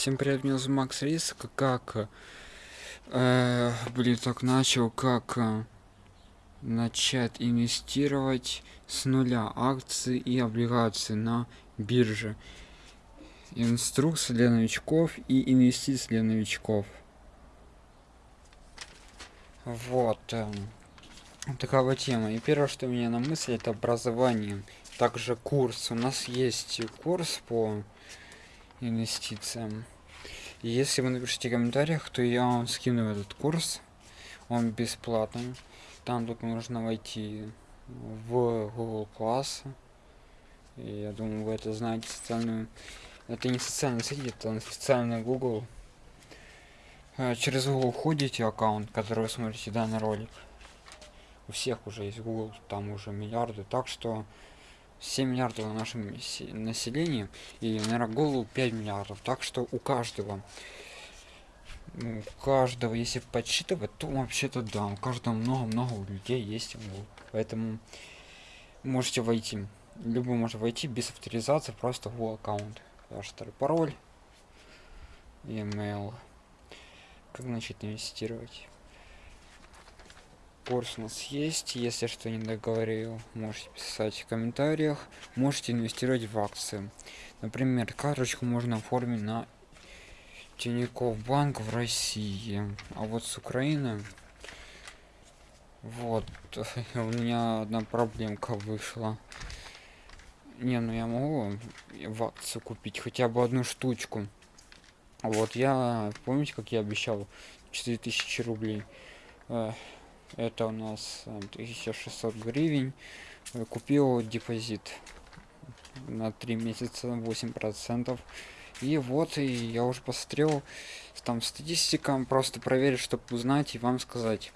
Всем привет, меня зовут Макс Риск. Как, э, блин, так начал, как э, начать инвестировать с нуля акции и облигации на бирже. Инструкция для новичков и инвестиции для новичков. Вот. Э, вот тема. И первое, что меня на мысли, это образование. Также курс. У нас есть курс по инвестициям. И если вы напишите в комментариях, то я вам скину этот курс. Он бесплатный. Там только нужно войти в Google Class. И я думаю, вы это знаете социальную... Это не социальный сеть, это официальный Google. А, через Google входите аккаунт, который вы смотрите данный ролик. У всех уже есть Google, там уже миллиарды. Так что 7 миллиардов на нашем населении и наверное голову 5 миллиардов. Так что у каждого ну, у каждого если подсчитывать то вообще-то да у каждого много-много людей есть поэтому можете войти любой может войти без авторизации просто в аккаунт. Ваш пароль email. Как начать инвестировать курс у нас есть. Если что не договорил можете писать в комментариях. Можете инвестировать в акции. Например карточку можно оформить на Тинькофф банк в России. А вот с Украины вот у меня одна проблемка вышла. Не ну я могу в акцию купить хотя бы одну штучку? Вот я помните как я обещал 4000 рублей это у нас 1600 э, гривен. Э, купил депозит на 3 месяца 8 процентов. И вот и я уже посмотрел там статистика просто проверить чтобы узнать и вам сказать.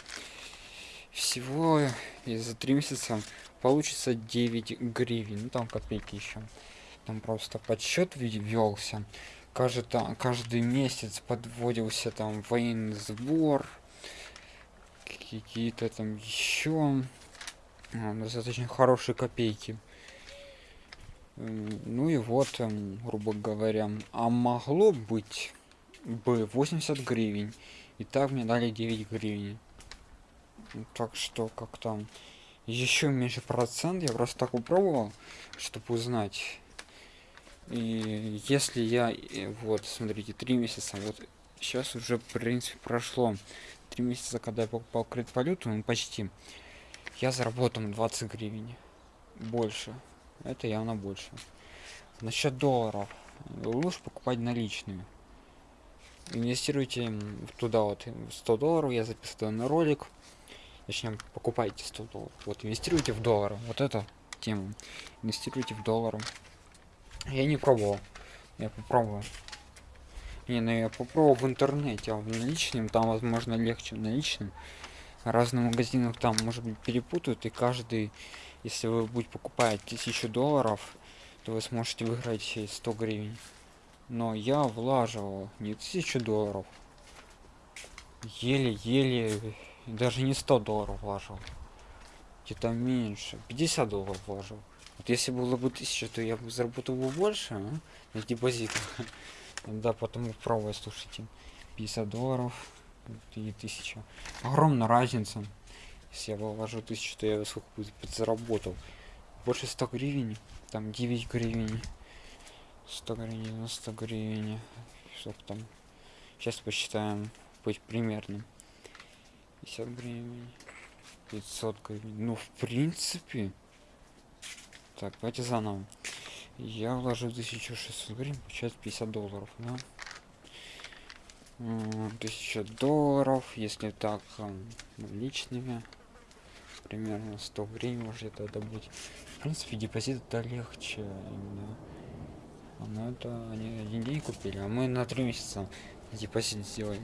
Всего за 3 месяца получится 9 гривен ну там копейки еще там просто подсчет велся каждый каждый месяц подводился там военный сбор какие-то там еще а, достаточно хорошие копейки. Ну и вот грубо говоря а могло быть бы 80 гривен и так мне дали 9 гривен. Так что как там еще меньше процент я просто так попробовал чтобы узнать. И если я э, вот смотрите три месяца вот сейчас уже в принципе прошло три месяца когда я покупал криптовалюту ну почти. Я заработал 20 гривен больше. Это явно больше. Насчет долларов. Лучше покупать наличными. Инвестируйте туда вот 100 долларов я записываю на ролик. Точнее покупайте 100 долларов. Вот инвестируйте в доллары. Вот это тему инвестируйте в доллары. Я не пробовал. Я попробую не, ну я попробовал в интернете, а в наличном там, возможно, легче в наличном. Разные магазинах там, может быть, перепутают, и каждый, если вы будете покупать тысячу долларов, то вы сможете выиграть 100 гривен. Но я влаживал не тысячу долларов, еле-еле, даже не 100 долларов влажил. Где-то меньше, 50 долларов вложил. Вот если было бы 1000, то я бы заработал бы больше а? на депозитах. Да, потом пробуй, слушайте. 50 долларов и 1000. Огромная разница. Если я вложу 1000, то я сколько будет заработал. Больше 100 гривен. Там 9 гривен. 100 гривен, 90 гривен. Что там? Сейчас посчитаем. Быть примерным. 50 гривен. 500 гривен. Ну, в принципе. Так, давайте заново я вложу 1600 гривен получается 50 долларов да? 1000 долларов если так личными примерно 100 гривен может это добыть. В принципе депозит это легче именно. Но это они один день купили а мы на три месяца депозит сделали